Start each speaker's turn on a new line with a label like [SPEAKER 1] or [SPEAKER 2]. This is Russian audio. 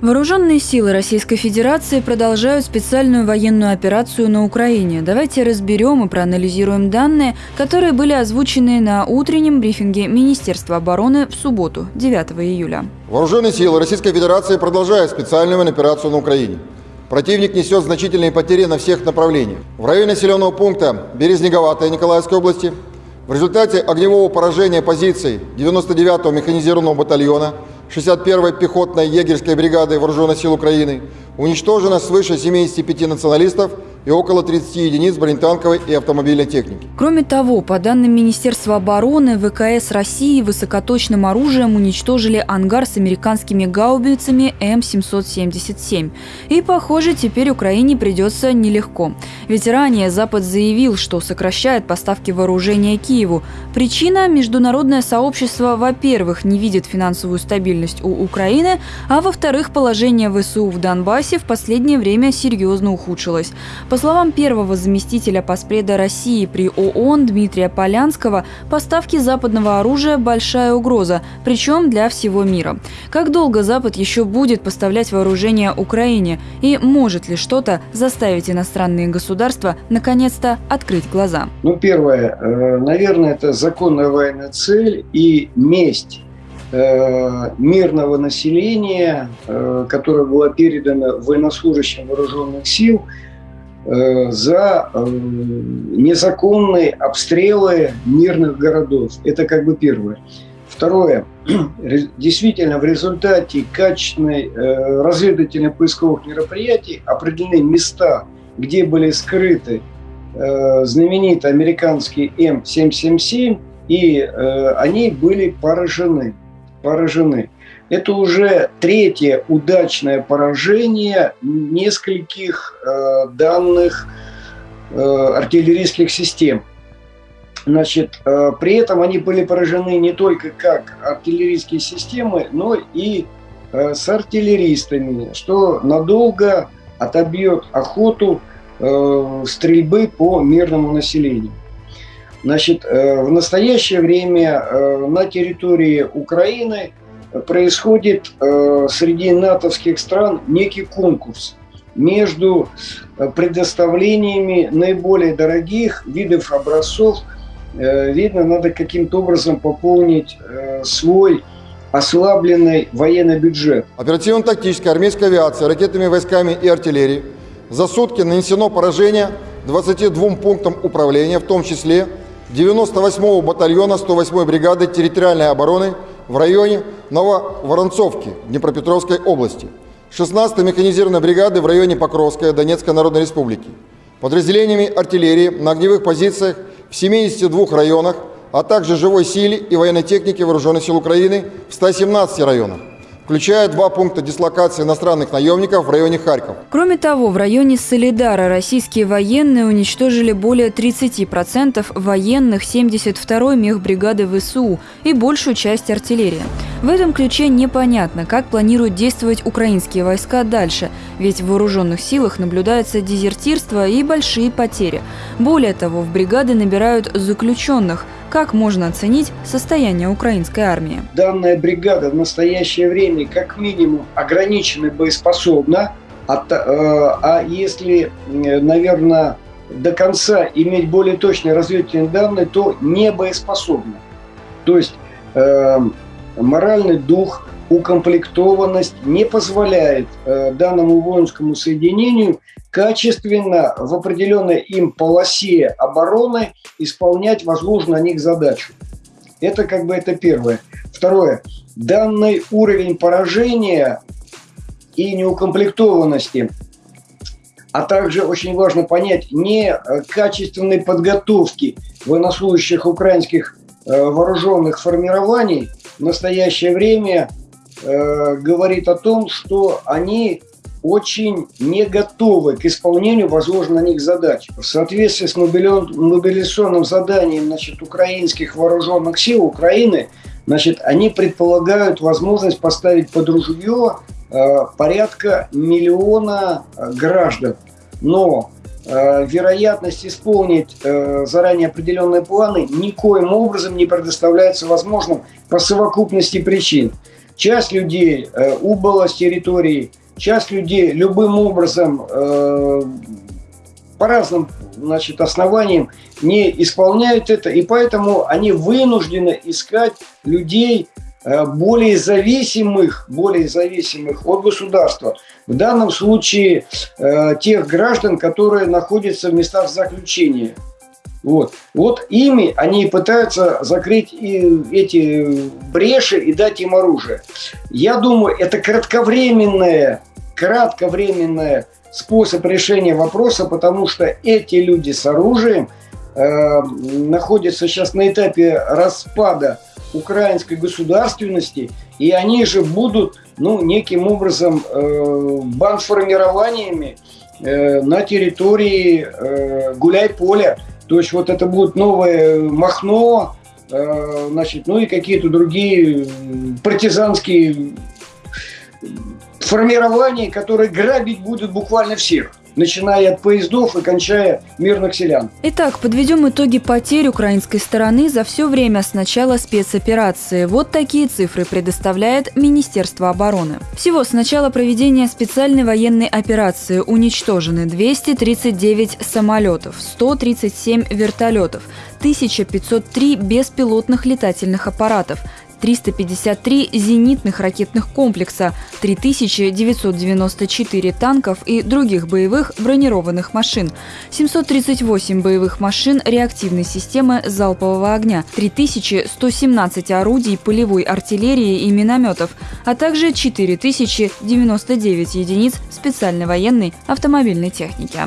[SPEAKER 1] Вооруженные силы Российской Федерации продолжают специальную военную операцию на Украине. Давайте разберем и проанализируем данные, которые были озвучены на утреннем брифинге Министерства обороны в субботу, 9 июля.
[SPEAKER 2] Вооруженные силы Российской Федерации продолжают специальную военную операцию на Украине. Противник несет значительные потери на всех направлениях. В районе населенного пункта Березнеговатая Николаевской области в результате огневого поражения позиций 99-го механизированного батальона 61-й пехотной егерской бригады Вооруженных сил Украины уничтожено свыше 75 националистов и около 30 единиц бронетанковой и автомобильной техники.
[SPEAKER 1] Кроме того, по данным Министерства обороны, ВКС России высокоточным оружием уничтожили ангар с американскими гаубицами М777. И, похоже, теперь Украине придется нелегко. Ведь ранее Запад заявил, что сокращает поставки вооружения Киеву. Причина – международное сообщество, во-первых, не видит финансовую стабильность у Украины, а во-вторых, положение ВСУ в Донбассе в последнее время серьезно ухудшилось. По словам первого заместителя поспреда России при ООН Дмитрия Полянского, поставки западного оружия – большая угроза, причем для всего мира. Как долго Запад еще будет поставлять вооружение Украине? И может ли что-то заставить иностранные государства наконец-то открыть глаза?
[SPEAKER 3] Ну, первое, э, наверное, это законная военная цель и месть э, мирного населения, э, которое было передано военнослужащим вооруженных сил – за э, незаконные обстрелы мирных городов. Это как бы первое. Второе. Действительно, в результате качественной э, разведывательных поисковых мероприятий определены места, где были скрыты знаменитые американские М777, и они были поражены. Поражены. Это уже третье удачное поражение нескольких э, данных э, артиллерийских систем. Значит, э, при этом они были поражены не только как артиллерийские системы, но и э, с артиллеристами, что надолго отобьет охоту э, стрельбы по мирному населению. Значит, э, в настоящее время э, на территории Украины происходит э, среди натовских стран некий конкурс между предоставлениями наиболее дорогих видов образцов. Видно, надо каким-то образом пополнить свой ослабленный военный бюджет.
[SPEAKER 2] Оперативно-тактическая армейская авиация ракетными войсками и артиллерией за сутки нанесено поражение 22 пунктам управления, в том числе 98-го батальона 108-й бригады территориальной обороны в районе Нововоронцовки Днепропетровской области, 16-й механизированной бригады в районе Покровская Донецкой Народной Республики, подразделениями артиллерии на огневых позициях в 72 районах, а также живой силе и военной технике Вооруженных сил Украины в 117 районах включая два пункта дислокации иностранных наемников в районе Харьков.
[SPEAKER 1] Кроме того, в районе Солидара российские военные уничтожили более 30% военных 72-й мехбригады ВСУ и большую часть артиллерии. В этом ключе непонятно, как планируют действовать украинские войска дальше, ведь в вооруженных силах наблюдается дезертирство и большие потери. Более того, в бригады набирают заключенных – как можно оценить состояние украинской армии?
[SPEAKER 3] Данная бригада в настоящее время как минимум ограничена боеспособна, а, а если, наверное, до конца иметь более точные разведывательные данные, то не боеспособна. То есть э, моральный дух, укомплектованность не позволяет э, данному воинскому соединению качественно в определенной им полосе обороны исполнять возложенную на них задачу. Это как бы это первое. Второе. Данный уровень поражения и неукомплектованности, а также очень важно понять не качественной подготовки военнослужащих украинских э, вооруженных формирований в настоящее время э, говорит о том, что они очень не готовы к исполнению возложенных на них задач. В соответствии с мобилизационным заданием значит, украинских вооруженных сил Украины, значит, они предполагают возможность поставить под ружье э, порядка миллиона э, граждан. Но э, вероятность исполнить э, заранее определенные планы никоим образом не предоставляется возможным по совокупности причин. Часть людей э, убыла с территории, часть людей любым образом э, по разным значит, основаниям не исполняют это, и поэтому они вынуждены искать людей э, более зависимых, более зависимых от государства. В данном случае э, тех граждан, которые находятся в местах заключения. Вот. вот ими они пытаются закрыть и эти бреши и дать им оружие. Я думаю, это кратковременное, кратковременное способ решения вопроса, потому что эти люди с оружием э, находятся сейчас на этапе распада украинской государственности, и они же будут ну, неким образом э, бандформированиями э, на территории э, гуляй-поля. То есть вот это будет новое Махно, э, значит, ну и какие-то другие партизанские формирований, которые грабить будут буквально всех начиная от поездов и кончая мирных селян.
[SPEAKER 1] Итак, подведем итоги потерь украинской стороны за все время с начала спецоперации. Вот такие цифры предоставляет Министерство обороны. Всего с начала проведения специальной военной операции уничтожены 239 самолетов, 137 вертолетов, 1503 беспилотных летательных аппаратов, 353 зенитных ракетных комплекса, 3994 танков и других боевых бронированных машин, 738 боевых машин реактивной системы залпового огня, 3117 орудий полевой артиллерии и минометов, а также 4099 единиц специальной военной автомобильной техники.